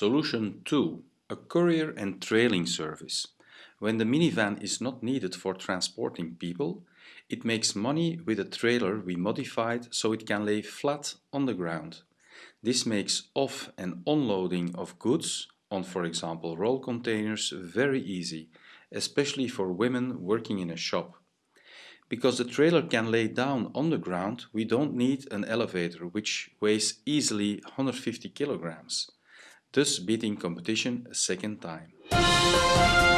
Solution 2. A courier and trailing service. When the minivan is not needed for transporting people, it makes money with a trailer we modified so it can lay flat on the ground. This makes off and unloading of goods on for example roll containers very easy, especially for women working in a shop. Because the trailer can lay down on the ground, we don't need an elevator which weighs easily 150 kilograms thus beating competition a second time.